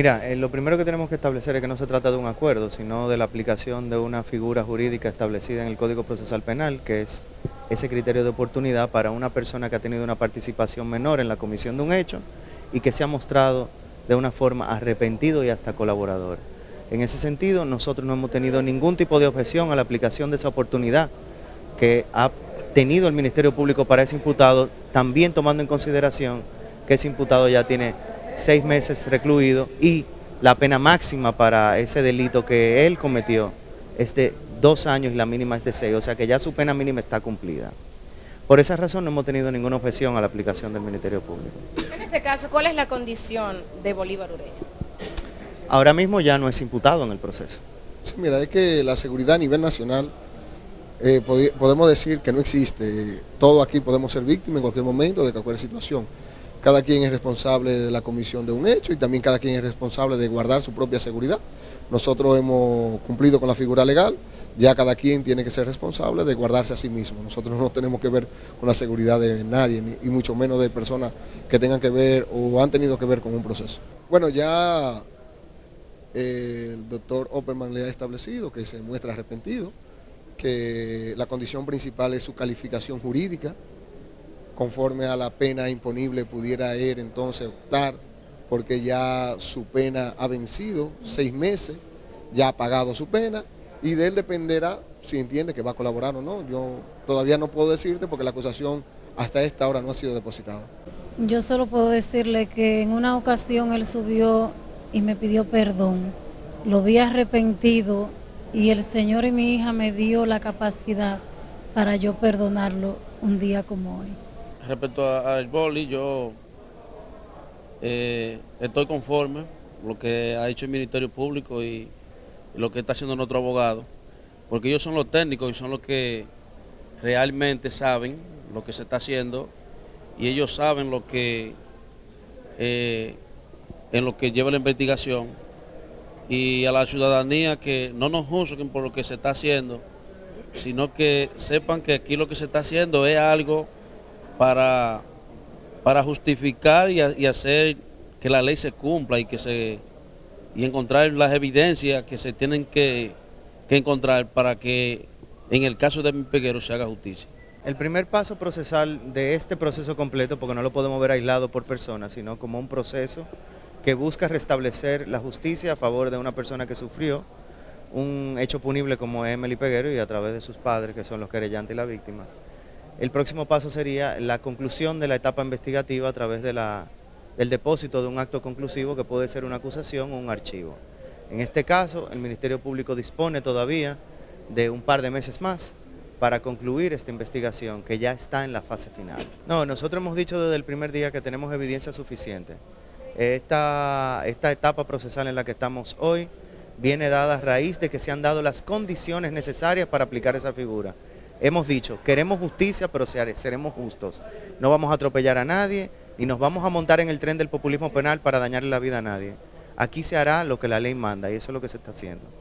Mira, eh, lo primero que tenemos que establecer es que no se trata de un acuerdo, sino de la aplicación de una figura jurídica establecida en el Código Procesal Penal, que es ese criterio de oportunidad para una persona que ha tenido una participación menor en la comisión de un hecho y que se ha mostrado de una forma arrepentido y hasta colaborador. En ese sentido, nosotros no hemos tenido ningún tipo de objeción a la aplicación de esa oportunidad que ha tenido el Ministerio Público para ese imputado, también tomando en consideración que ese imputado ya tiene seis meses recluido y la pena máxima para ese delito que él cometió es de dos años y la mínima es de seis, o sea que ya su pena mínima está cumplida. Por esa razón no hemos tenido ninguna objeción a la aplicación del Ministerio Público. En este caso, ¿cuál es la condición de Bolívar Ureña? Ahora mismo ya no es imputado en el proceso. Sí, mira, es que la seguridad a nivel nacional, eh, podemos decir que no existe. Todo aquí podemos ser víctimas en cualquier momento de cualquier situación cada quien es responsable de la comisión de un hecho y también cada quien es responsable de guardar su propia seguridad. Nosotros hemos cumplido con la figura legal, ya cada quien tiene que ser responsable de guardarse a sí mismo. Nosotros no tenemos que ver con la seguridad de nadie, y mucho menos de personas que tengan que ver o han tenido que ver con un proceso. Bueno, ya eh, el doctor Opperman le ha establecido que se muestra arrepentido, que la condición principal es su calificación jurídica, conforme a la pena imponible pudiera él entonces optar porque ya su pena ha vencido, seis meses, ya ha pagado su pena y de él dependerá si entiende que va a colaborar o no. Yo todavía no puedo decirte porque la acusación hasta esta hora no ha sido depositada. Yo solo puedo decirle que en una ocasión él subió y me pidió perdón. Lo vi arrepentido y el Señor y mi hija me dio la capacidad para yo perdonarlo un día como hoy. Respecto al boli, yo eh, estoy conforme lo que ha hecho el Ministerio Público y, lo que está haciendo nuestro abogado, porque ellos son los técnicos y son los que realmente saben lo que se está haciendo y ellos saben lo que eh, en lo que lleva la investigación y a la ciudadanía que no nos juzguen por lo que se está haciendo, sino que sepan que aquí lo que se está haciendo es algo para, para justificar y, hacer que la ley se cumpla y que se y encontrar las evidencias que se tienen que, encontrar para que en el caso de mi peguero se haga justicia. El primer paso procesal de este proceso completo, porque no lo podemos ver aislado por persona, sino como un proceso que busca restablecer la justicia a favor de una persona que sufrió un hecho punible como Emily Peguero y a través de sus padres, que son los querellantes y la víctima. El próximo paso sería la conclusión de la etapa investigativa a través de la, del depósito de un acto conclusivo que puede ser una acusación o un archivo. En este caso, el Ministerio Público dispone todavía de un par de meses más para concluir esta investigación que ya está en la fase final. No, nosotros hemos dicho desde el primer día que tenemos evidencia suficiente. Esta, esta etapa procesal en la que estamos hoy viene dada a raíz de que se han dado las condiciones necesarias para aplicar esa figura hemos dicho, queremos justicia, pero seremos justos. No vamos a atropellar a nadie, ni nos vamos a montar en el tren del populismo penal para dañarle la vida a nadie. Aquí se hará lo que la ley manda y eso es lo que se está haciendo.